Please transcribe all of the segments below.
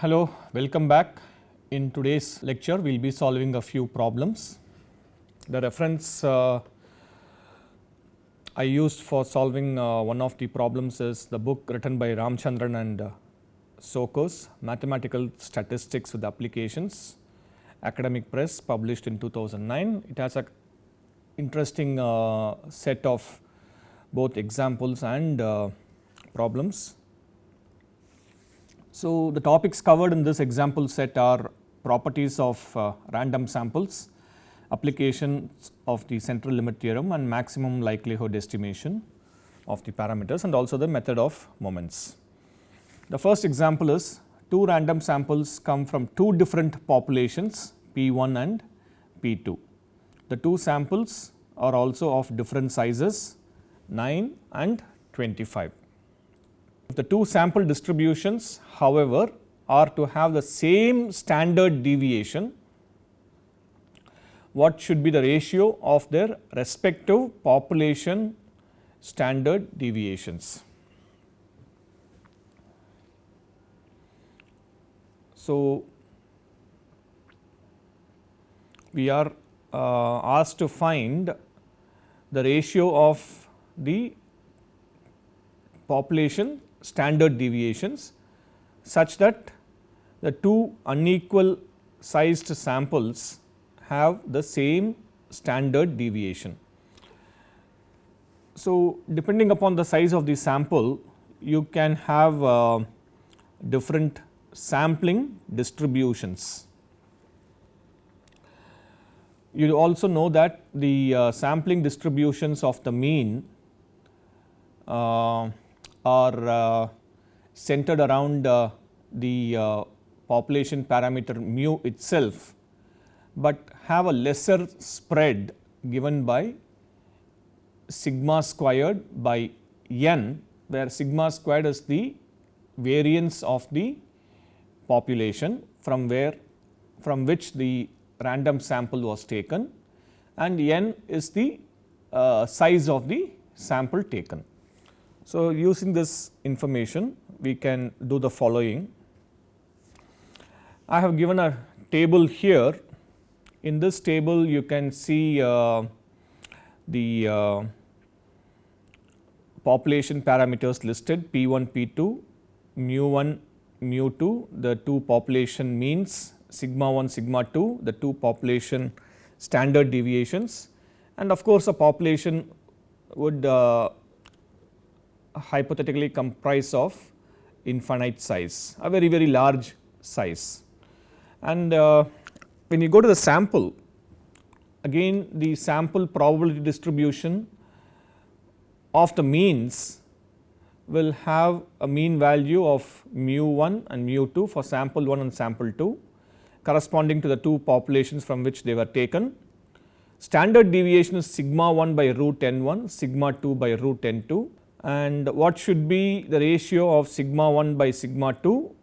Hello, welcome back. In today's lecture, we will be solving a few problems. The reference uh, I used for solving uh, one of the problems is the book written by Ramachandran and uh, Tsokos, Mathematical Statistics with Applications, Academic Press, published in 2009. It has a interesting uh, set of both examples and uh, problems. So, the topics covered in this example set are properties of uh, random samples, applications of the central limit theorem and maximum likelihood estimation of the parameters and also the method of moments. The first example is two random samples come from two different populations P 1 and P 2. The two samples are also of different sizes 9 and 25. If the two sample distributions however, are to have the same standard deviation, what should be the ratio of their respective population standard deviations. So, we are uh, asked to find the ratio of the population standard deviations such that the two unequal sized samples have the same standard deviation. So, depending upon the size of the sample you can have uh, different sampling distributions. You also know that the uh, sampling distributions of the mean uh, are uh, centered around uh, the uh, population parameter mu itself, but have a lesser spread given by sigma squared by n, where sigma squared is the variance of the population from where from which the random sample was taken and n is the uh, size of the sample taken. So, using this information we can do the following. I have given a table here. In this table you can see uh, the uh, population parameters listed P 1, P 2, mu 1, mu 2, the two population means sigma 1, sigma 2, the two population standard deviations and of course, a population would uh, hypothetically comprise of infinite size, a very very large size. And uh, when you go to the sample, again the sample probability distribution of the means will have a mean value of mu 1 and mu 2 for sample 1 and sample 2 corresponding to the two populations from which they were taken. Standard deviation is sigma 1 by root n 1, sigma 2 by root n 2 and what should be the ratio of sigma 1 by sigma 2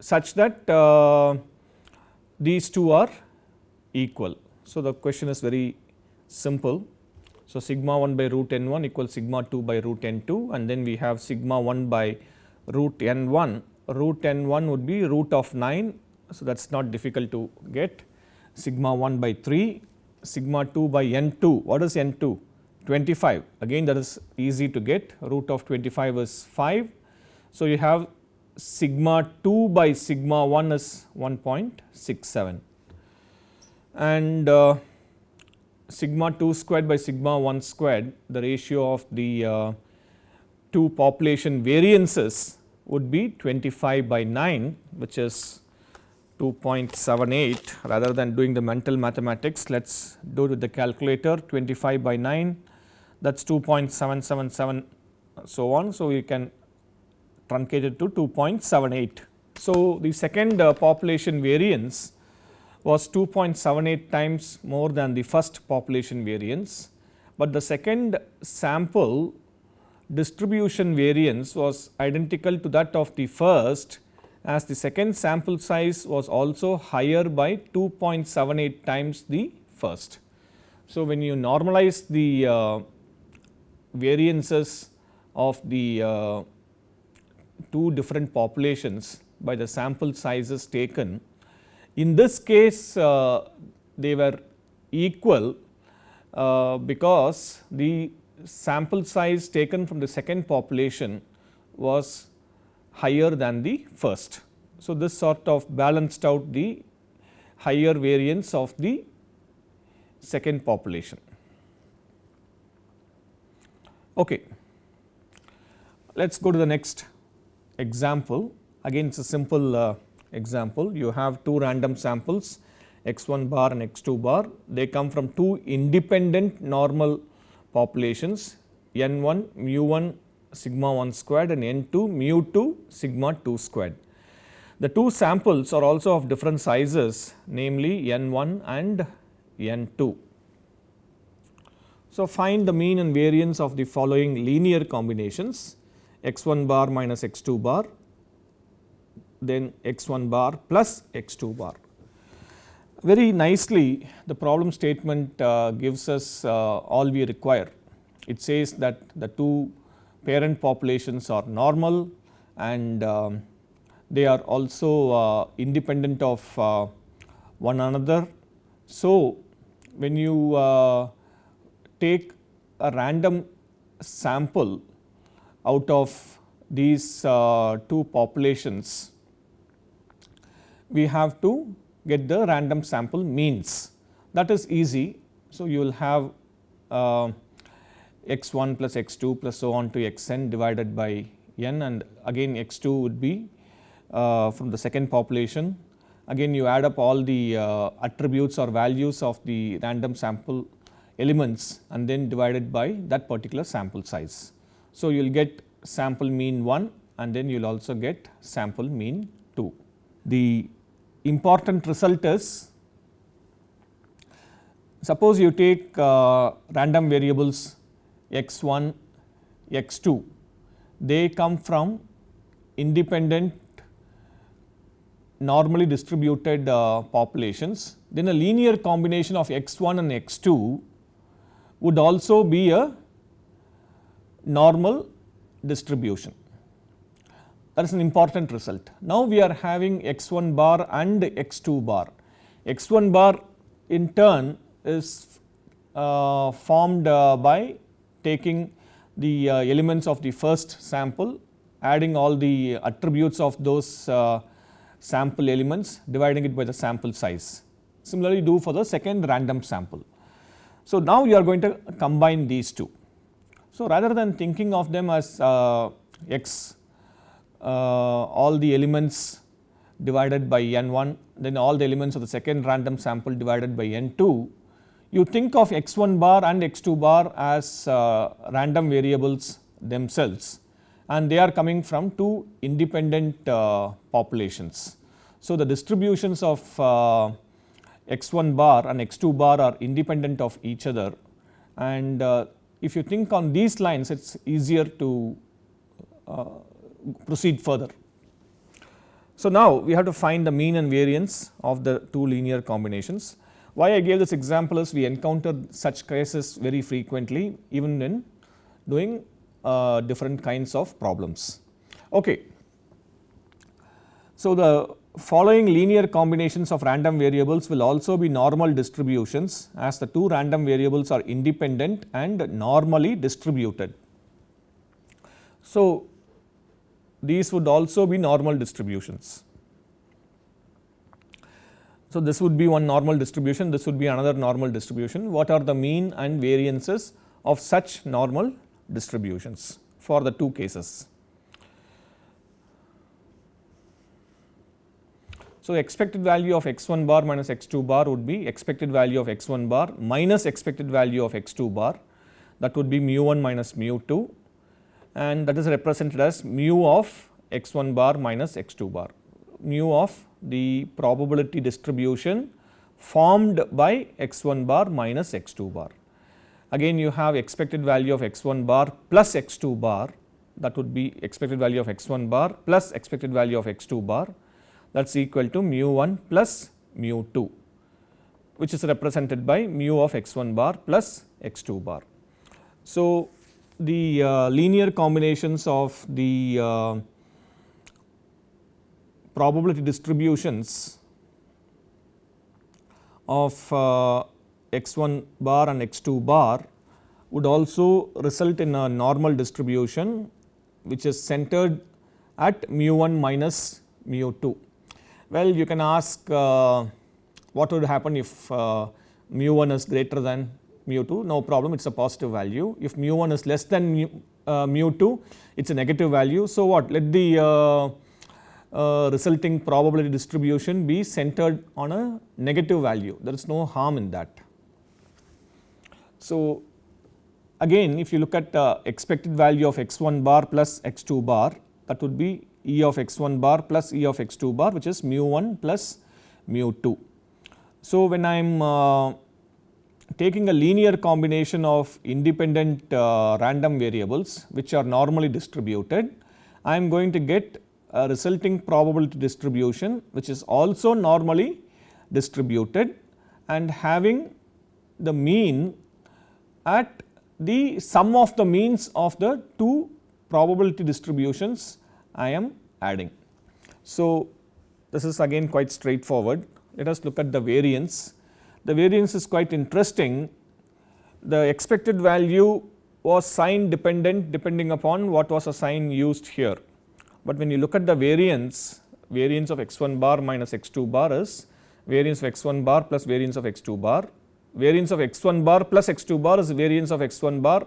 such that uh, these two are equal. So, the question is very simple. So, sigma 1 by root n 1 equals sigma 2 by root n 2 and then we have sigma 1 by root n 1, root n 1 would be root of 9. So, that is not difficult to get sigma 1 by 3, sigma 2 by n 2, what is n 2? 25 again that is easy to get. Root of 25 is 5. So, you have sigma 2 by sigma 1 is 1.67 and uh, sigma 2 squared by sigma 1 squared the ratio of the uh, two population variances would be 25 by 9 which is 2.78 rather than doing the mental mathematics let us do it with the calculator. 25 by 9 that is 2.777 so on. So, you can truncate it to 2.78. So, the second uh, population variance was 2.78 times more than the first population variance, but the second sample distribution variance was identical to that of the first as the second sample size was also higher by 2.78 times the first. So, when you normalize the uh, variances of the uh, two different populations by the sample sizes taken. In this case uh, they were equal uh, because the sample size taken from the second population was higher than the first. So, this sort of balanced out the higher variance of the second population. Okay. Let us go to the next example. Again it is a simple uh, example. You have two random samples x 1 bar and x 2 bar. They come from two independent normal populations n 1 mu 1 sigma 1 squared and n 2 mu 2 sigma 2 squared. The two samples are also of different sizes namely n 1 and n 2. So, find the mean and variance of the following linear combinations x 1 bar minus x 2 bar then x 1 bar plus x 2 bar. Very nicely the problem statement uh, gives us uh, all we require. It says that the two parent populations are normal and um, they are also uh, independent of uh, one another. So, when you uh, take a random sample out of these uh, two populations, we have to get the random sample means that is easy. So, you will have uh, x 1 plus x 2 plus so on to x n divided by n and again x 2 would be uh, from the second population. Again you add up all the uh, attributes or values of the random sample elements and then divided by that particular sample size. So, you will get sample mean 1 and then you will also get sample mean 2. The important result is suppose you take uh, random variables x 1, x 2 they come from independent normally distributed uh, populations then a linear combination of x 1 and x 2 would also be a normal distribution that is an important result. Now, we are having x 1 bar and x 2 bar. x 1 bar in turn is uh, formed uh, by taking the uh, elements of the first sample, adding all the attributes of those uh, sample elements, dividing it by the sample size. Similarly, do for the second random sample. So, now you are going to combine these two. So, rather than thinking of them as uh, x uh, all the elements divided by n 1 then all the elements of the second random sample divided by n 2 you think of x 1 bar and x 2 bar as uh, random variables themselves and they are coming from two independent uh, populations. So, the distributions of uh, x 1 bar and x 2 bar are independent of each other and uh, if you think on these lines it is easier to uh, proceed further. So, now we have to find the mean and variance of the two linear combinations why I gave this example is we encounter such cases very frequently even in doing uh, different kinds of problems. Okay. So, the following linear combinations of random variables will also be normal distributions as the two random variables are independent and normally distributed. So, these would also be normal distributions. So, this would be one normal distribution, this would be another normal distribution. What are the mean and variances of such normal distributions for the two cases? So, expected value of x 1 bar minus x 2 bar would be expected value of x 1 bar minus expected value of x 2 bar. That would be mu 1 minus mu 2 and that is represented as mu of x 1 bar minus x 2 bar. Mu of the probability distribution formed by x 1 bar minus x 2 bar. Again you have expected value of x 1 bar plus x 2 bar. That would be expected value of x 1 bar plus expected value of x 2 bar that is equal to mu 1 plus mu 2 which is represented by mu of x 1 bar plus x 2 bar. So, the uh, linear combinations of the uh, probability distributions of uh, x 1 bar and x 2 bar would also result in a normal distribution which is centered at mu 1 minus mu 2. Well, you can ask uh, what would happen if uh, mu 1 is greater than mu 2, no problem it is a positive value. If mu 1 is less than mu, uh, mu 2, it is a negative value. So, what? Let the uh, uh, resulting probability distribution be centered on a negative value, there is no harm in that. So, again if you look at uh, expected value of x 1 bar plus x 2 bar that would be E of x 1 bar plus E of x 2 bar which is mu 1 plus mu 2. So, when I am uh, taking a linear combination of independent uh, random variables which are normally distributed, I am going to get a resulting probability distribution which is also normally distributed and having the mean at the sum of the means of the two probability distributions I am adding. So, this is again quite straightforward. Let us look at the variance. The variance is quite interesting. The expected value was sign dependent depending upon what was a sign used here. But when you look at the variance, variance of x 1 bar minus x 2 bar is variance of x 1 bar plus variance of x 2 bar. Variance of x 1 bar plus x 2 bar is variance of x 1 bar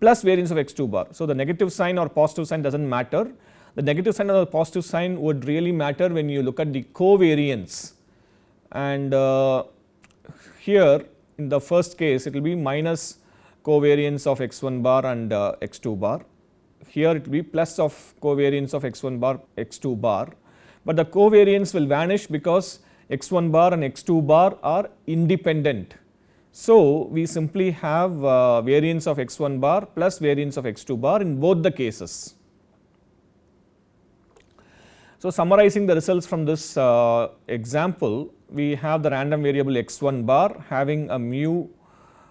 plus variance of x 2 bar. So, the negative sign or positive sign does not matter the negative sign or the positive sign would really matter when you look at the covariance and uh, here in the first case it will be minus covariance of x 1 bar and uh, x 2 bar. Here it will be plus of covariance of x 1 bar x 2 bar, but the covariance will vanish because x 1 bar and x 2 bar are independent. So, we simply have uh, variance of x 1 bar plus variance of x 2 bar in both the cases. So, summarizing the results from this uh, example, we have the random variable x 1 bar having a mu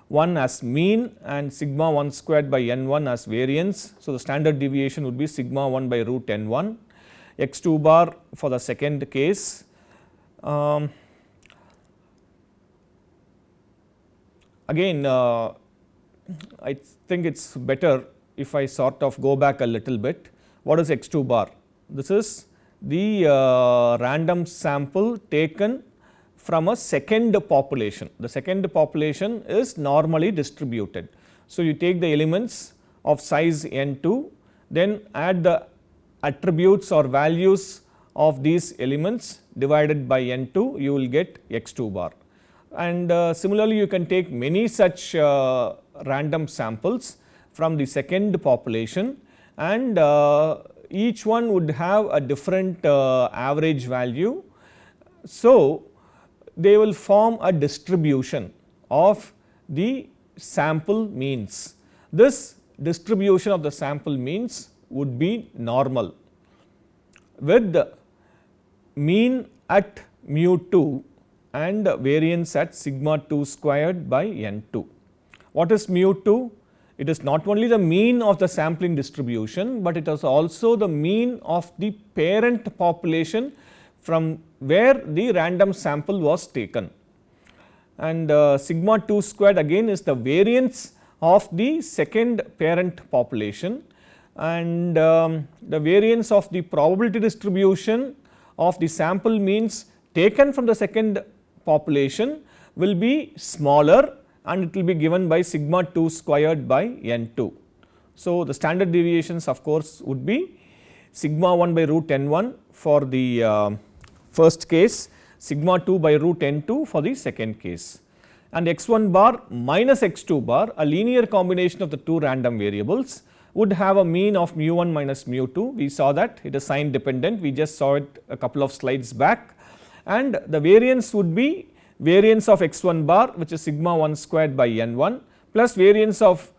1 as mean and sigma 1 squared by n 1 as variance. So, the standard deviation would be sigma 1 by root n 1, x 2 bar for the second case. Um, again uh, I think it is better if I sort of go back a little bit. What is x 2 bar? This is the uh, random sample taken from a second population. The second population is normally distributed. So, you take the elements of size n 2 then add the attributes or values of these elements divided by n 2 you will get x 2 bar. And uh, similarly you can take many such uh, random samples from the second population and uh, each one would have a different uh, average value. So, they will form a distribution of the sample means. This distribution of the sample means would be normal with the mean at mu 2 and variance at sigma 2 squared by n 2. What is mu 2? It is not only the mean of the sampling distribution, but it is also the mean of the parent population from where the random sample was taken. And uh, sigma 2 squared again is the variance of the second parent population and um, the variance of the probability distribution of the sample means taken from the second population will be smaller and it will be given by sigma 2 squared by n 2. So, the standard deviations of course would be sigma 1 by root n 1 for the uh, first case, sigma 2 by root n 2 for the second case and x 1 bar minus x 2 bar a linear combination of the two random variables would have a mean of mu 1 minus mu 2. We saw that it is sign dependent, we just saw it a couple of slides back and the variance would be variance of x 1 bar which is sigma 1 squared by n 1 plus variance of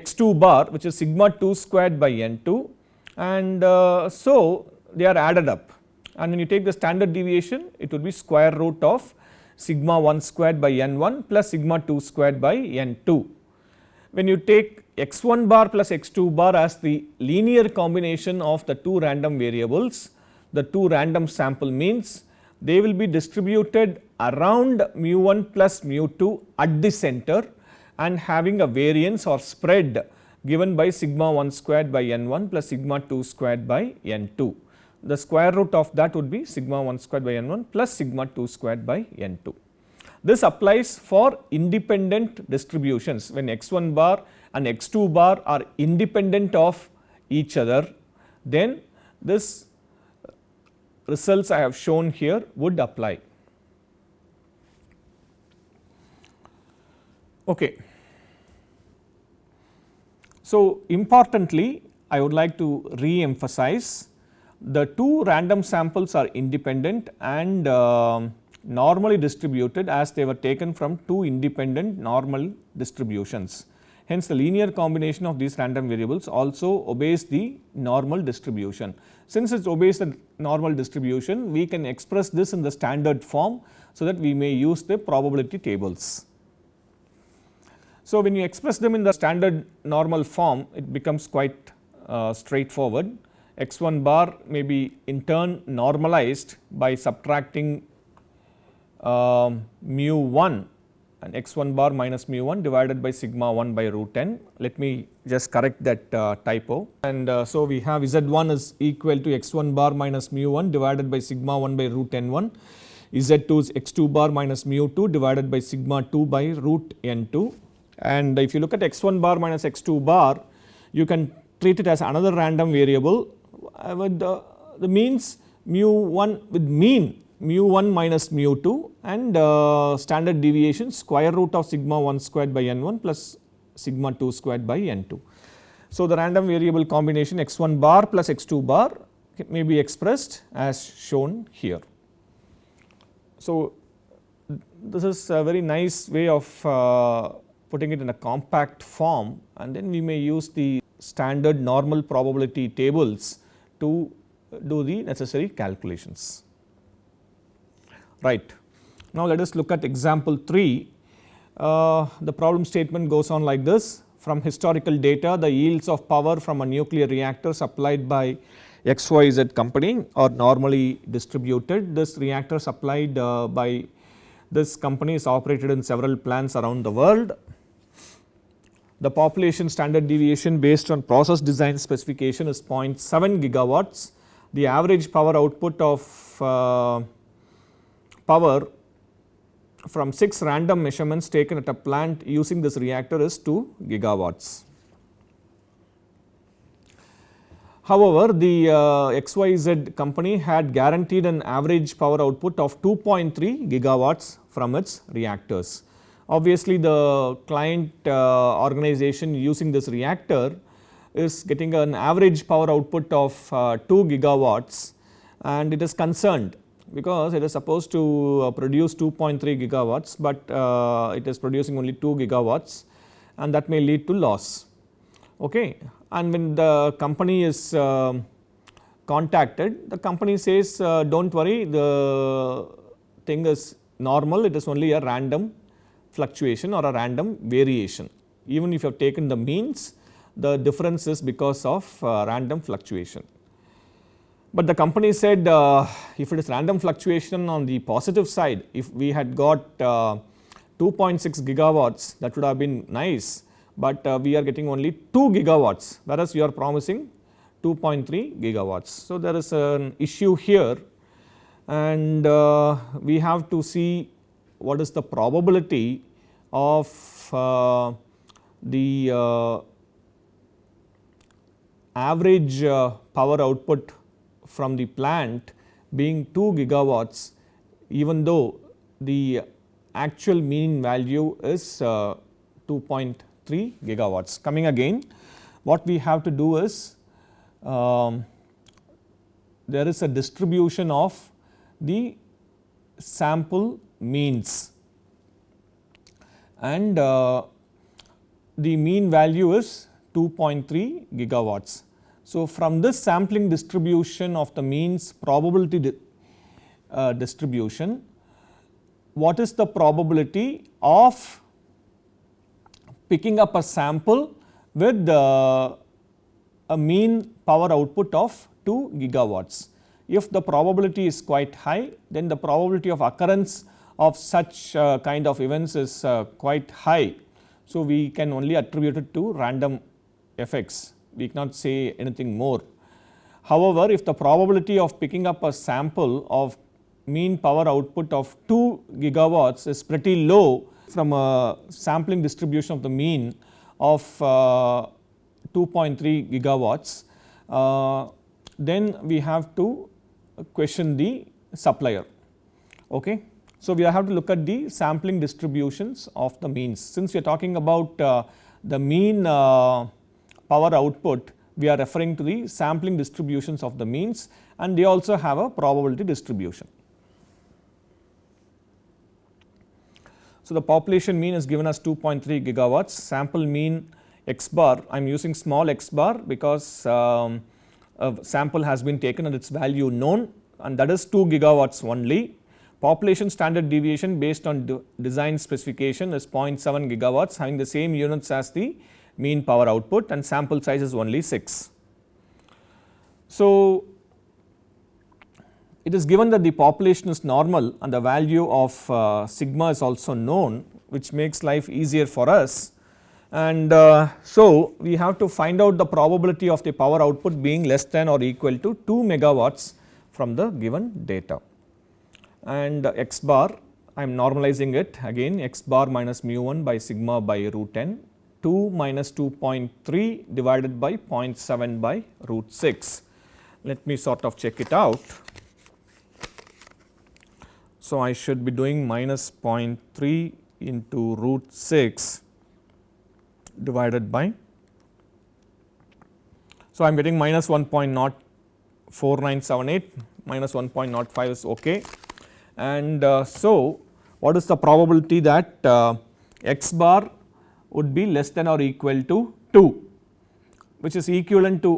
x 2 bar which is sigma 2 squared by n 2 and uh, so they are added up and when you take the standard deviation it would be square root of sigma 1 squared by n 1 plus sigma 2 squared by n 2. When you take x 1 bar plus x 2 bar as the linear combination of the two random variables the two random sample means they will be distributed around mu 1 plus mu 2 at the center and having a variance or spread given by sigma 1 squared by n 1 plus sigma 2 squared by n 2. The square root of that would be sigma 1 squared by n 1 plus sigma 2 squared by n 2. This applies for independent distributions when x 1 bar and x 2 bar are independent of each other then this results I have shown here would apply. Okay. So, importantly I would like to re-emphasize the two random samples are independent and uh, normally distributed as they were taken from two independent normal distributions. Hence, the linear combination of these random variables also obeys the normal distribution. Since it obeys the normal distribution, we can express this in the standard form, so that we may use the probability tables. So, when you express them in the standard normal form, it becomes quite uh, straightforward. x 1 bar may be in turn normalized by subtracting um, mu 1 and x 1 bar minus mu 1 divided by sigma 1 by root n. Let me just correct that uh, typo and uh, so we have z 1 is equal to x 1 bar minus mu 1 divided by sigma 1 by root n 1, z 2 is x 2 bar minus mu 2 divided by sigma 2 by root n 2 and if you look at x 1 bar minus x 2 bar you can treat it as another random variable uh, with the, the means mu 1 with mean mu 1 minus mu 2 and uh, standard deviation square root of sigma 1 squared by n 1 plus sigma 2 squared by n 2. So, the random variable combination x 1 bar plus x 2 bar may be expressed as shown here. So, this is a very nice way of uh, putting it in a compact form and then we may use the standard normal probability tables to do the necessary calculations right. Now, let us look at example 3. Uh, the problem statement goes on like this from historical data the yields of power from a nuclear reactor supplied by XYZ company are normally distributed. This reactor supplied uh, by this company is operated in several plants around the world. The population standard deviation based on process design specification is 0.7 gigawatts. The average power output of uh, power from 6 random measurements taken at a plant using this reactor is 2 gigawatts. However, the uh, XYZ company had guaranteed an average power output of 2.3 gigawatts from its reactors. Obviously, the client uh, organization using this reactor is getting an average power output of uh, 2 gigawatts and it is concerned because it is supposed to uh, produce 2.3 gigawatts, but uh, it is producing only 2 gigawatts and that may lead to loss. Okay. And when the company is uh, contacted, the company says uh, do not worry the thing is normal, it is only a random fluctuation or a random variation. Even if you have taken the means, the difference is because of uh, random fluctuation. But the company said uh, if it is random fluctuation on the positive side, if we had got uh, 2.6 gigawatts that would have been nice, but uh, we are getting only 2 gigawatts whereas you are promising 2.3 gigawatts. So, there is an issue here and uh, we have to see what is the probability of uh, the uh, average power output from the plant being 2 gigawatts even though the actual mean value is uh, 2.3 gigawatts. Coming again what we have to do is um, there is a distribution of the sample means and uh, the mean value is 2.3 gigawatts. So, from this sampling distribution of the means probability di uh, distribution, what is the probability of picking up a sample with uh, a mean power output of 2 gigawatts. if the probability is quite high then the probability of occurrence of such uh, kind of events is uh, quite high. So, we can only attribute it to random effects we cannot say anything more. However, if the probability of picking up a sample of mean power output of 2 gigawatts is pretty low from a sampling distribution of the mean of uh, 2.3 gigawatts, then we have to question the supplier. Okay. So, we have to look at the sampling distributions of the means. Since we are talking about uh, the mean uh, power output, we are referring to the sampling distributions of the means and they also have a probability distribution. So, the population mean is given as 2.3 gigawatts, sample mean x bar, I am using small x bar because um, a sample has been taken and its value known and that is 2 gigawatts only. Population standard deviation based on de design specification is 0.7 gigawatts having the same units as the mean power output and sample size is only 6. So, it is given that the population is normal and the value of uh, sigma is also known which makes life easier for us and uh, so we have to find out the probability of the power output being less than or equal to 2 megawatts from the given data. And x bar I am normalizing it again x bar minus mu 1 by sigma by root n 2 minus 2.3 divided by 0.7 by root 6. Let me sort of check it out. So, I should be doing minus 0.3 into root 6 divided by. So, I am getting minus 1.04978 minus 1.05 is okay and uh, so what is the probability that uh, x bar would be less than or equal to 2 which is equivalent to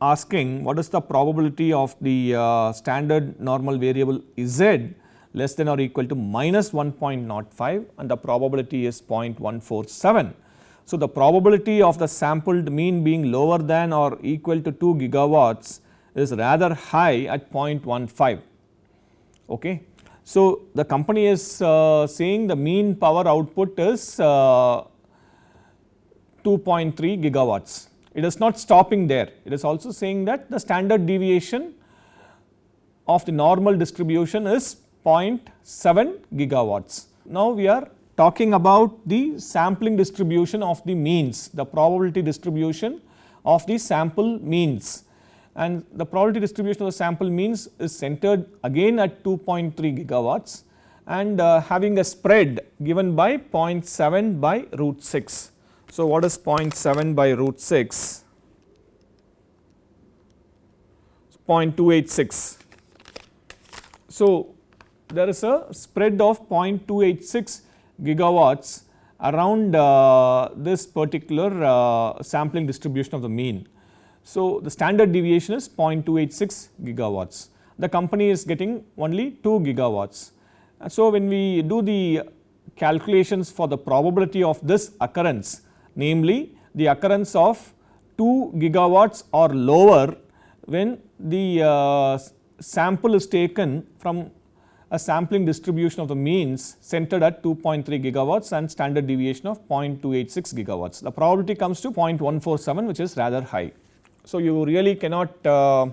asking what is the probability of the uh, standard normal variable z less than or equal to minus 1.05 and the probability is 0.147. So, the probability of the sampled mean being lower than or equal to 2 gigawatts is rather high at 0.15. Okay. So, the company is uh, saying the mean power output is uh, 2.3 gigawatts. It is not stopping there, it is also saying that the standard deviation of the normal distribution is 0.7 gigawatts. Now, we are talking about the sampling distribution of the means, the probability distribution of the sample means and the probability distribution of the sample means is centered again at 2.3 gigawatts and uh, having a spread given by 0.7 by root 6. So, what is 0.7 by root 6? 0.286. So, there is a spread of 0.286 gigawatts around uh, this particular uh, sampling distribution of the mean. So, the standard deviation is 0.286 gigawatts. The company is getting only 2 gigawatts. So, when we do the calculations for the probability of this occurrence, namely the occurrence of 2 gigawatts or lower when the uh, sample is taken from a sampling distribution of the means centered at 2.3 gigawatts and standard deviation of 0.286 gigawatts. The probability comes to 0.147 which is rather high. So, you really cannot uh,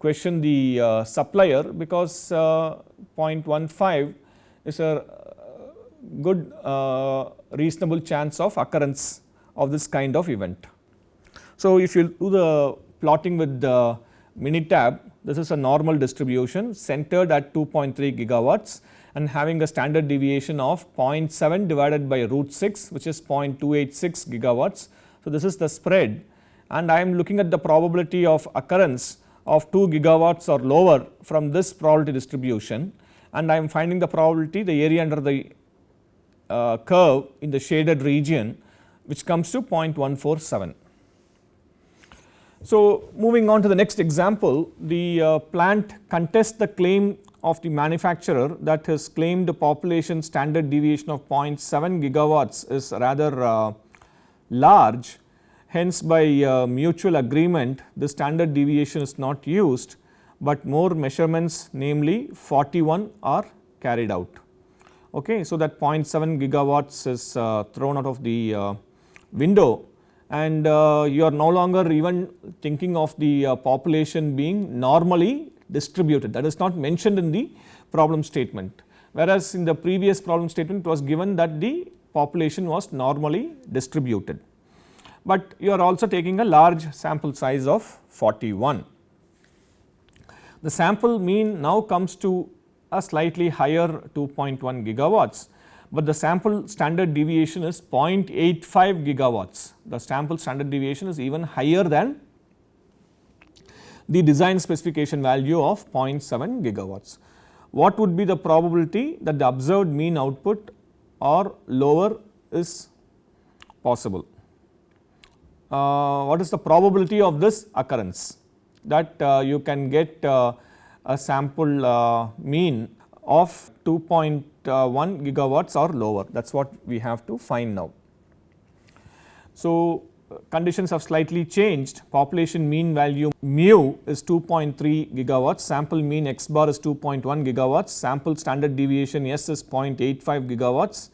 question the uh, supplier because uh, 0.15 is a good reasonable chance of occurrence of this kind of event. So, if you do the plotting with the Minitab this is a normal distribution centered at 2.3 gigawatts and having a standard deviation of 0.7 divided by root 6 which is 0.286 gigawatts. So, this is the spread and I am looking at the probability of occurrence of 2 gigawatts or lower from this probability distribution and I am finding the probability the area under the uh, curve in the shaded region which comes to 0.147. So, moving on to the next example, the uh, plant contests the claim of the manufacturer that his claimed the population standard deviation of 0.7 gigawatts is rather uh, large. Hence, by uh, mutual agreement the standard deviation is not used, but more measurements namely 41 are carried out. Okay. So, that 0.7 gigawatts is uh, thrown out of the uh, window and uh, you are no longer even thinking of the uh, population being normally distributed that is not mentioned in the problem statement. Whereas, in the previous problem statement it was given that the population was normally distributed, but you are also taking a large sample size of 41. The sample mean now comes to a slightly higher 2.1 gigawatts, but the sample standard deviation is 0.85 gigawatts. The sample standard deviation is even higher than the design specification value of 0.7 gigawatts. What would be the probability that the observed mean output or lower is possible? Uh, what is the probability of this occurrence? That uh, you can get uh, a sample mean of 2.1 gigawatts or lower. That is what we have to find now. So, conditions have slightly changed. Population mean value mu is 2.3 gigawatts. Sample mean x bar is 2.1 gigawatts. Sample standard deviation s is 0.85 gigawatts.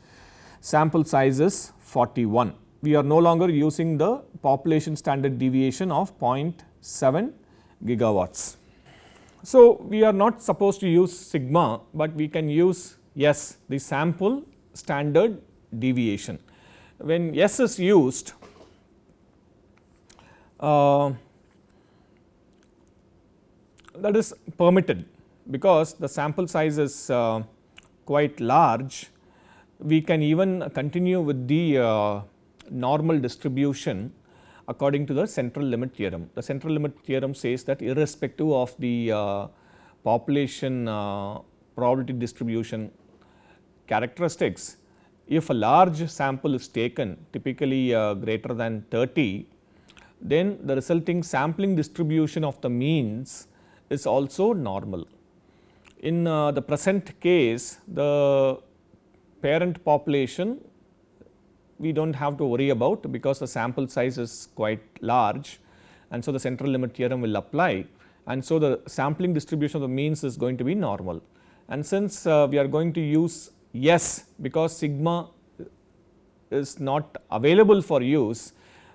Sample size is 41 we are no longer using the population standard deviation of 0.7 gigawatts. So, we are not supposed to use sigma, but we can use S the sample standard deviation. When S is used, uh, that is permitted because the sample size is uh, quite large. We can even continue with the uh, normal distribution according to the central limit theorem. The central limit theorem says that irrespective of the uh, population uh, probability distribution characteristics, if a large sample is taken typically uh, greater than 30, then the resulting sampling distribution of the means is also normal. In uh, the present case, the parent population we do not have to worry about because the sample size is quite large and so the central limit theorem will apply and so the sampling distribution of the means is going to be normal. And since uh, we are going to use S because sigma is not available for use,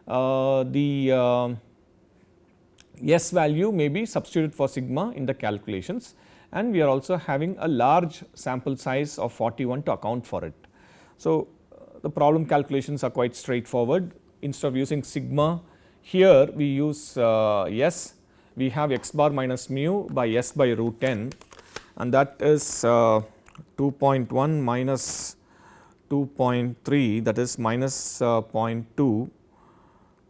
uh, the uh, S value may be substituted for sigma in the calculations and we are also having a large sample size of 41 to account for it. So, the problem calculations are quite straightforward. Instead of using sigma here we use uh, S. We have x bar minus mu by S by root n and that is uh, 2.1 minus 2.3 that is minus, uh, 0.2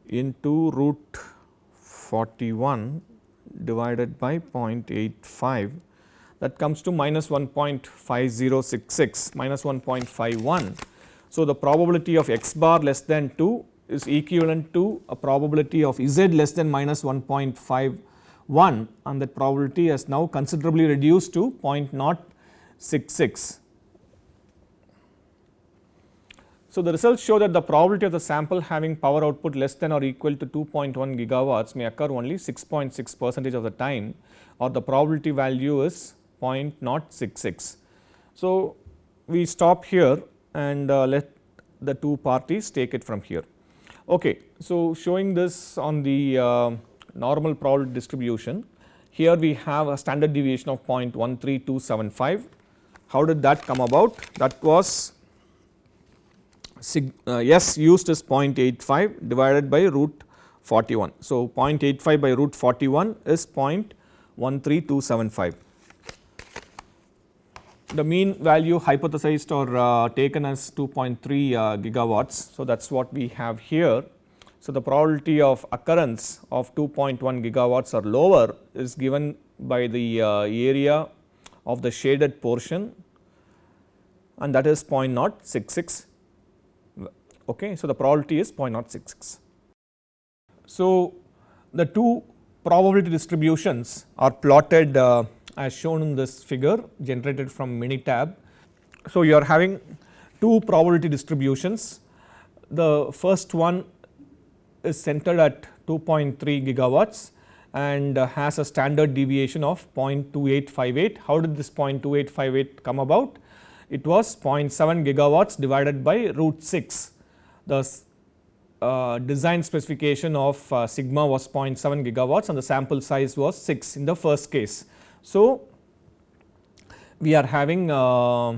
into root 41 divided by 0.85 that comes to minus 1.5066 minus 1.51 so, the probability of x bar less than 2 is equivalent to a probability of z less than minus 1.51 and that probability has now considerably reduced to 0.066. So, the results show that the probability of the sample having power output less than or equal to 2.1 gigawatts may occur only 6.6 .6 percentage of the time or the probability value is 0.066. So, we stop here and uh, let the two parties take it from here. Okay. So, showing this on the uh, normal probability distribution, here we have a standard deviation of 0.13275. How did that come about? That was sig, uh, S used is 0.85 divided by root 41. So, 0.85 by root 41 is 0.13275 the mean value hypothesized or uh, taken as 2.3 uh, gigawatts. So, that is what we have here. So, the probability of occurrence of 2.1 gigawatts or lower is given by the uh, area of the shaded portion and that is 0.066. Okay. So, the probability is 0.066. So, the two probability distributions are plotted uh, as shown in this figure generated from Minitab. So, you are having two probability distributions. The first one is centered at 2.3 gigawatts and has a standard deviation of 0.2858. How did this 0.2858 come about? It was 0.7 gigawatts divided by root 6. The uh, design specification of uh, sigma was 0.7 gigawatts and the sample size was 6 in the first case. So, we are having uh,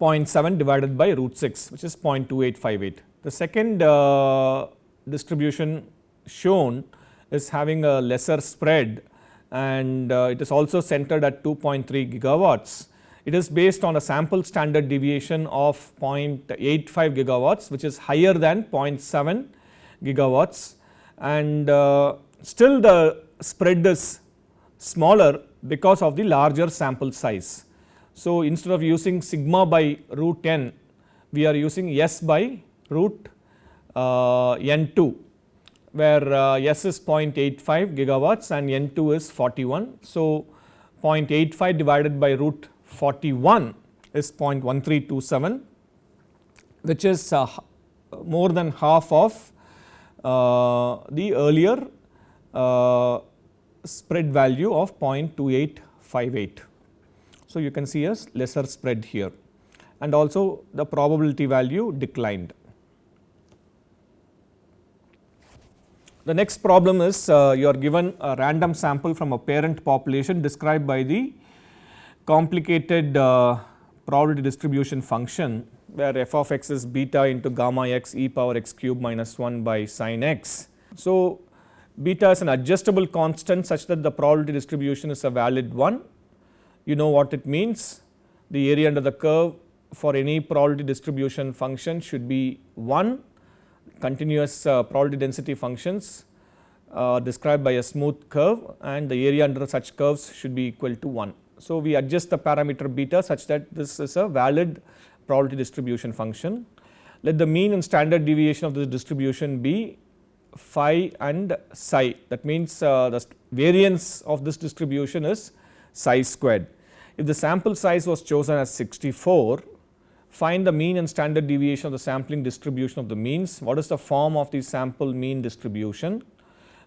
0.7 divided by root 6 which is 0.2858. The second uh, distribution shown is having a lesser spread and uh, it is also centered at 2.3 gigawatts. It is based on a sample standard deviation of 0.85 gigawatts which is higher than 0.7 gigawatts and uh, still the spread is smaller because of the larger sample size. So, instead of using sigma by root n we are using s by root uh, n 2 where uh, S is 0.85 gigawatts and N 2 is 41. So, 0.85 divided by root 41 is 0.1327 which is uh, more than half of uh, the earlier uh, spread value of 0.2858. So, you can see a lesser spread here and also the probability value declined. The next problem is uh, you are given a random sample from a parent population described by the complicated uh, probability distribution function where f of x is beta into gamma x e power x cube minus 1 by sin x. So, beta is an adjustable constant such that the probability distribution is a valid one. You know what it means the area under the curve for any probability distribution function should be 1 continuous uh, probability density functions uh, described by a smooth curve and the area under such curves should be equal to 1. So, we adjust the parameter beta such that this is a valid probability distribution function. Let the mean and standard deviation of this distribution be phi and psi that means uh, the variance of this distribution is psi squared. If the sample size was chosen as 64 find the mean and standard deviation of the sampling distribution of the means, what is the form of the sample mean distribution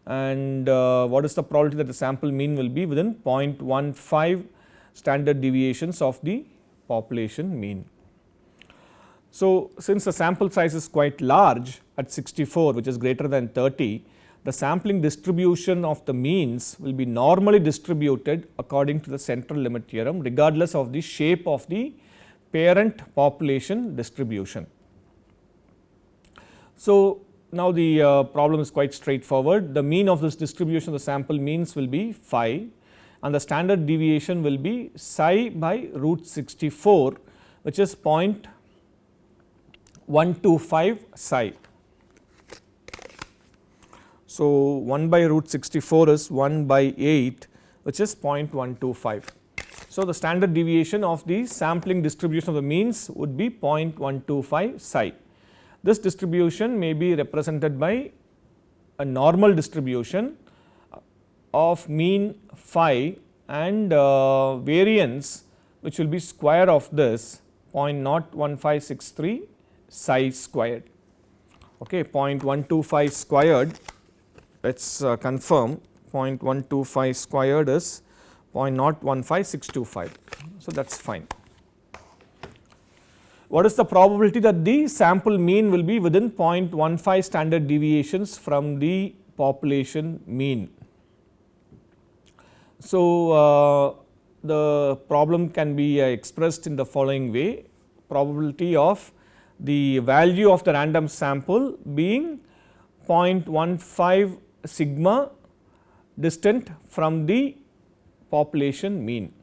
and uh, what is the probability that the sample mean will be within 0.15 standard deviations of the population mean. So, since the sample size is quite large at 64 which is greater than 30, the sampling distribution of the means will be normally distributed according to the central limit theorem regardless of the shape of the parent population distribution. So, now the uh, problem is quite straightforward. The mean of this distribution the sample means will be phi and the standard deviation will be psi by root 64 which is 0.125 psi. So, 1 by root 64 is 1 by 8 which is 0.125. So, the standard deviation of the sampling distribution of the means would be 0.125 psi. This distribution may be represented by a normal distribution of mean phi and uh, variance which will be square of this 0.01563 psi squared. Okay, 0.125 squared let us uh, confirm 0.125 squared is 0.015625. So, that is fine. What is the probability that the sample mean will be within 0.15 standard deviations from the population mean? So, uh, the problem can be uh, expressed in the following way probability of the value of the random sample being 0.15 sigma distant from the population mean.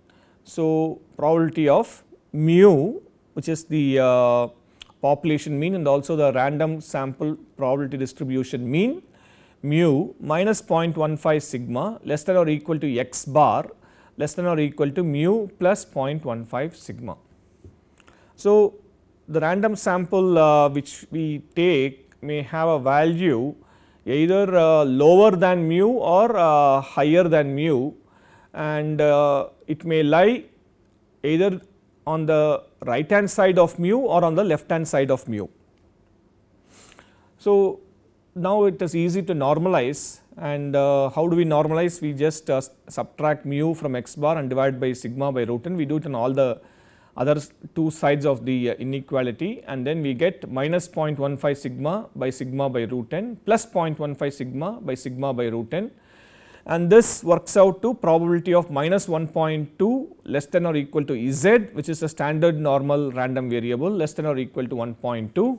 So, probability of mu which is the uh, population mean and also the random sample probability distribution mean mu minus 0.15 sigma less than or equal to x bar less than or equal to mu plus 0.15 sigma. So, the random sample uh, which we take may have a value either uh, lower than mu or uh, higher than mu and uh, it may lie either on the right hand side of mu or on the left hand side of mu. So, now it is easy to normalize and uh, how do we normalize? We just uh, subtract mu from x bar and divide by sigma by root n. We do it in all the other two sides of the uh, inequality and then we get minus 0.15 sigma by sigma by root n plus 0.15 sigma by sigma by root n. And this works out to probability of minus 1.2 less than or equal to z which is a standard normal random variable less than or equal to 1.2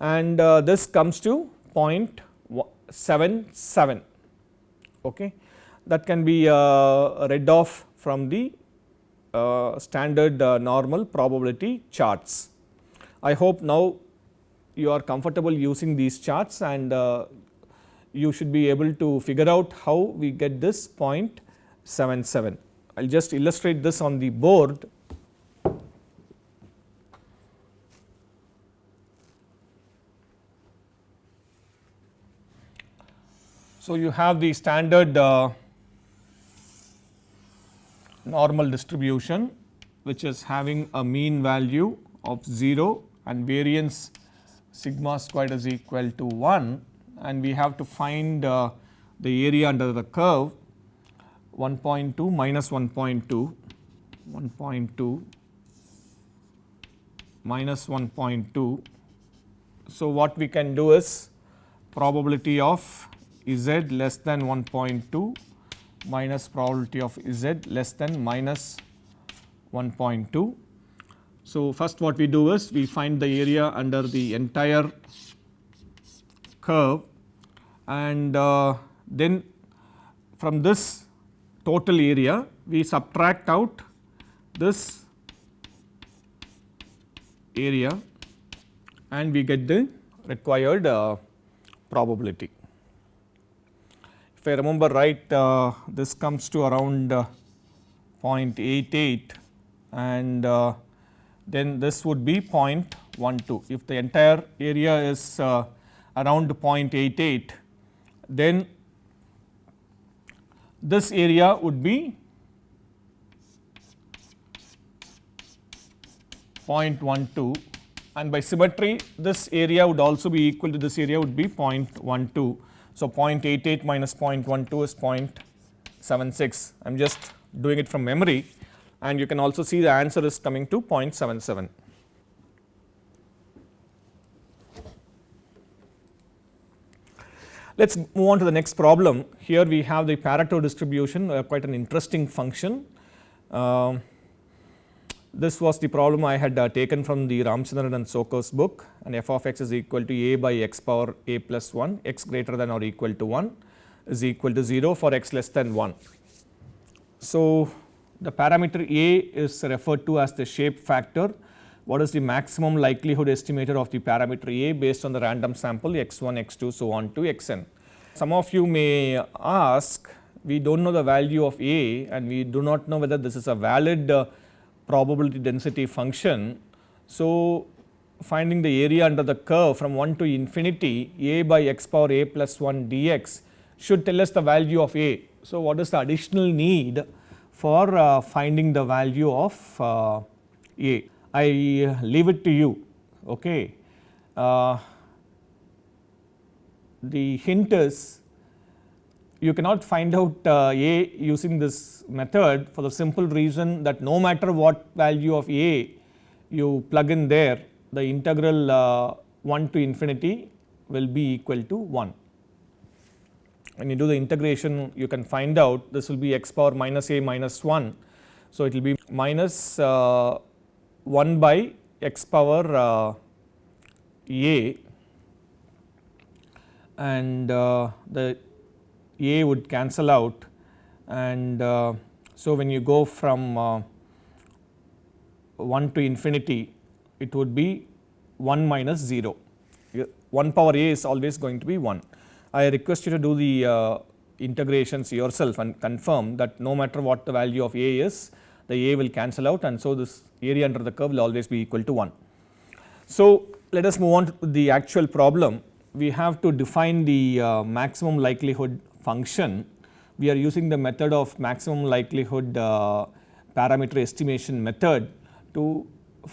and uh, this comes to 0.77 okay. that can be uh, read off from the uh, standard uh, normal probability charts. I hope now you are comfortable using these charts and uh, you should be able to figure out how we get this 0.77. I will just illustrate this on the board So, you have the standard uh, normal distribution which is having a mean value of 0 and variance sigma squared is equal to 1 and we have to find uh, the area under the curve 1.2 minus 1.2, 1.2 minus 1.2. So, what we can do is probability of z less than 1.2 minus probability of z less than minus 1.2. So, first what we do is we find the area under the entire curve and uh, then from this total area we subtract out this area and we get the required uh, probability. I remember right uh, this comes to around uh, 0.88 and uh, then this would be 0.12. If the entire area is uh, around 0.88 then this area would be 0.12 and by symmetry this area would also be equal to this area would be 0.12. So, 0.88 minus 0.12 is 0.76 I am just doing it from memory and you can also see the answer is coming to 0.77. Let us move on to the next problem. Here we have the Pareto distribution uh, quite an interesting function. Uh, this was the problem I had uh, taken from the Ramachandran and Tsokos' book and f of x is equal to a by x power a plus 1 x greater than or equal to 1 is equal to 0 for x less than 1. So, the parameter a is referred to as the shape factor what is the maximum likelihood estimator of the parameter A based on the random sample x1, x2 so on to xn. Some of you may ask we do not know the value of A and we do not know whether this is a valid uh, probability density function. So, finding the area under the curve from 1 to infinity a by x power a plus 1 dx should tell us the value of A. So, what is the additional need for uh, finding the value of uh, A? I leave it to you. Okay. Uh, the hint is you cannot find out uh, A using this method for the simple reason that no matter what value of A you plug in there the integral uh, 1 to infinity will be equal to 1. When you do the integration you can find out this will be x power minus a minus 1. So, it will be minus uh, 1 by x power uh, a and uh, the a would cancel out and uh, so when you go from uh, 1 to infinity it would be 1 minus 0 1 power a is always going to be 1. I request you to do the uh, integrations yourself and confirm that no matter what the value of a is the a will cancel out and so this area under the curve will always be equal to 1. So, let us move on to the actual problem. We have to define the uh, maximum likelihood function. We are using the method of maximum likelihood uh, parameter estimation method to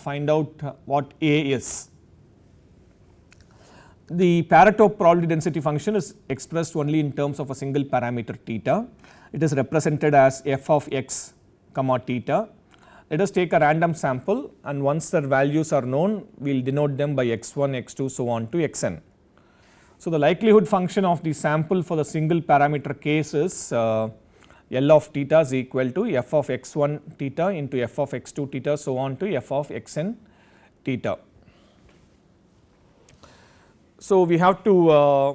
find out what A is. the Pareto probability density function is expressed only in terms of a single parameter theta. It is represented as f of x comma theta. Let us take a random sample and once their values are known, we will denote them by x1, x2 so on to xn. So, the likelihood function of the sample for the single parameter case is uh, L of theta is equal to f of x1 theta into f of x2 theta so on to f of xn theta. So, we have to uh,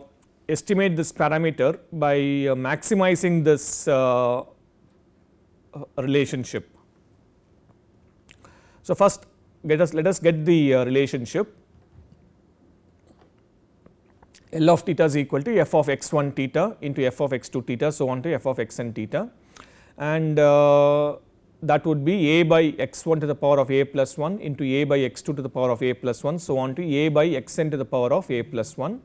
estimate this parameter by uh, maximizing this uh, relationship. So, first let us let us get the uh, relationship L of theta is equal to f of x 1 theta into f of x 2 theta so on to f of x n theta. And uh, that would be a by x 1 to the power of a plus 1 into a by x 2 to the power of a plus 1 so on to a by x n to the power of a plus 1.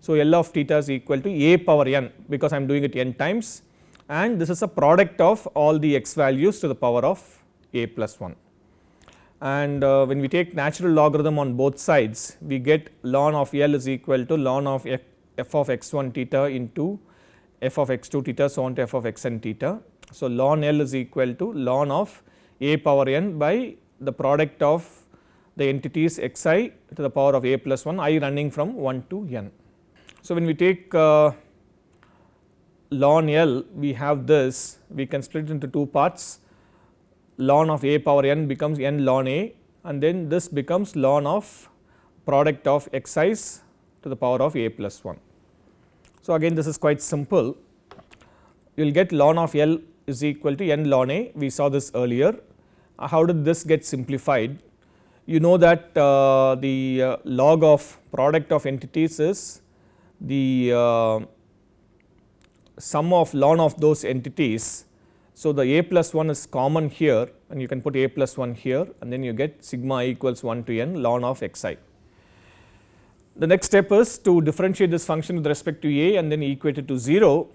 So, L of theta is equal to a power n because I am doing it n times. And this is a product of all the x values to the power of a plus 1 and uh, when we take natural logarithm on both sides we get ln of L is equal to ln of f, of x 1 theta into f of x 2 theta so on to f of x n theta. So, ln L is equal to ln of a power n by the product of the entities x i to the power of a plus 1 i running from 1 to n. So, when we take uh, ln L we have this we can split it into two parts ln of a power n becomes n ln a and then this becomes ln of product of x i's to the power of a plus 1. So, again this is quite simple you will get ln of L is equal to n ln a we saw this earlier. How did this get simplified? You know that uh, the uh, log of product of entities is the uh, sum of ln of those entities so, the a plus 1 is common here and you can put a plus 1 here and then you get sigma equals 1 to n ln of x i. The next step is to differentiate this function with respect to a and then equate it to 0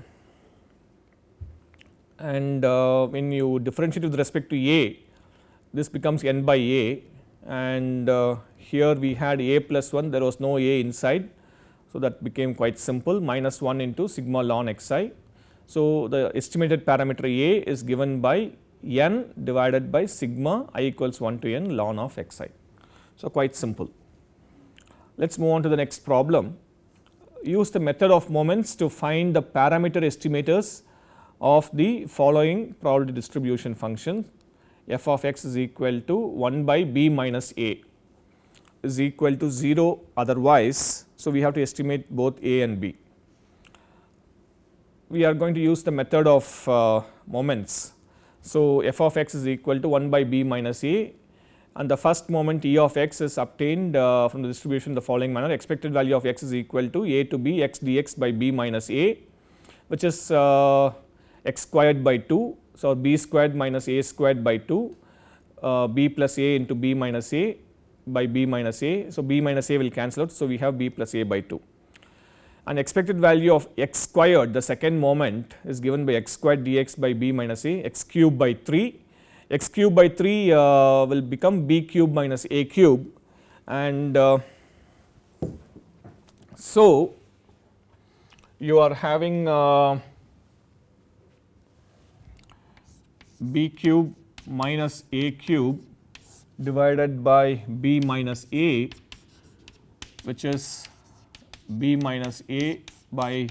and uh, when you differentiate with respect to a this becomes n by a and uh, here we had a plus 1 there was no a inside. So, that became quite simple minus 1 into sigma ln x i so, the estimated parameter A is given by n divided by sigma i equals 1 to n ln of x i. So, quite simple. Let us move on to the next problem. Use the method of moments to find the parameter estimators of the following probability distribution function f of x is equal to 1 by b minus a is equal to 0 otherwise. So, we have to estimate both a and b we are going to use the method of uh, moments. So, f of x is equal to 1 by b minus a and the first moment e of x is obtained uh, from the distribution the following manner expected value of x is equal to a to b x dx by b minus a which is uh, x squared by 2. So, b squared minus a squared by 2 uh, b plus a into b minus a by b minus a. So, b minus a will cancel out. So, we have b plus a by 2 and expected value of x squared the second moment is given by x squared dx by b minus a x cube by 3 x cube by 3 uh, will become b cube minus a cube and uh, so you are having uh, b cube minus a cube divided by b minus a which is b minus a by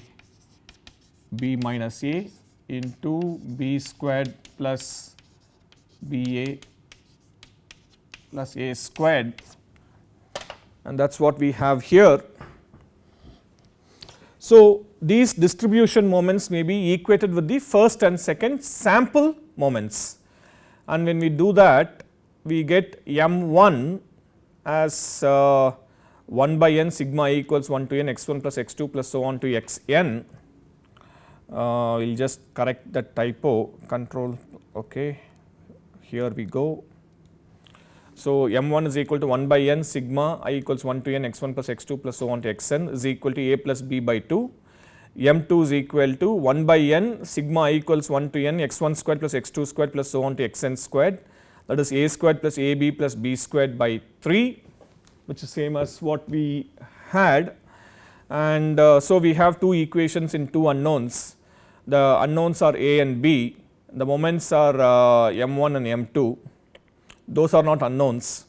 b minus a into b squared plus b a plus a squared and that is what we have here. So, these distribution moments may be equated with the first and second sample moments and when we do that we get m 1 as uh, 1 by n sigma i equals 1 to n x 1 plus x 2 plus so on to x n. Uh, we will just correct that typo. Control ok here we go. So, m 1 is equal to 1 by n sigma i equals 1 to n x 1 plus x 2 plus so on to x n is equal to a plus b by 2 m 2 is equal to 1 by n sigma i equals 1 to n x 1 squared plus x 2 squared plus so on to x n squared. That is a squared plus ab plus b squared by 3 which is same as what we had and uh, so we have two equations in two unknowns. The unknowns are A and B, the moments are uh, m1 and m2, those are not unknowns.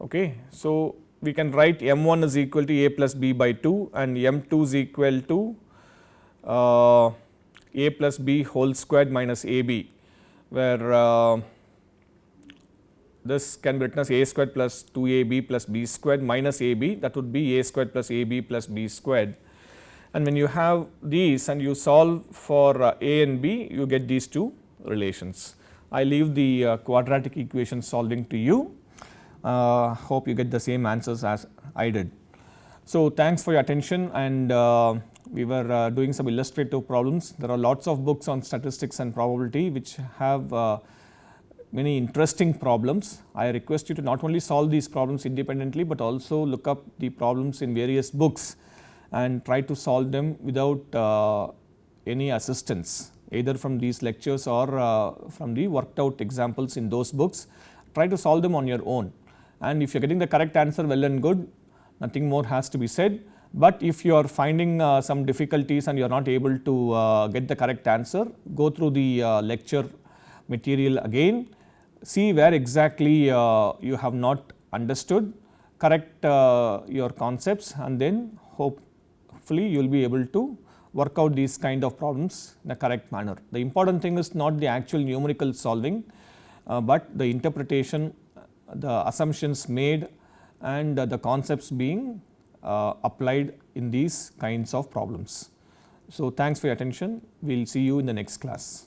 Okay. So, we can write m1 is equal to a plus b by 2 and m2 is equal to uh, a plus b whole squared minus ab where uh, this can be written as a squared plus 2ab plus b squared minus ab that would be a squared plus ab plus b squared. And when you have these and you solve for uh, a and b you get these two relations. I leave the uh, quadratic equation solving to you. Uh, hope you get the same answers as I did. So, thanks for your attention and uh, we were uh, doing some illustrative problems. There are lots of books on statistics and probability which have uh, many interesting problems. I request you to not only solve these problems independently, but also look up the problems in various books and try to solve them without uh, any assistance either from these lectures or uh, from the worked out examples in those books. Try to solve them on your own and if you are getting the correct answer well and good nothing more has to be said. But if you are finding uh, some difficulties and you are not able to uh, get the correct answer, go through the uh, lecture material again, see where exactly uh, you have not understood, correct uh, your concepts and then hopefully you will be able to work out these kind of problems in a correct manner. The important thing is not the actual numerical solving, uh, but the interpretation, the assumptions made and the concepts being applied in these kinds of problems. So, thanks for your attention. We will see you in the next class.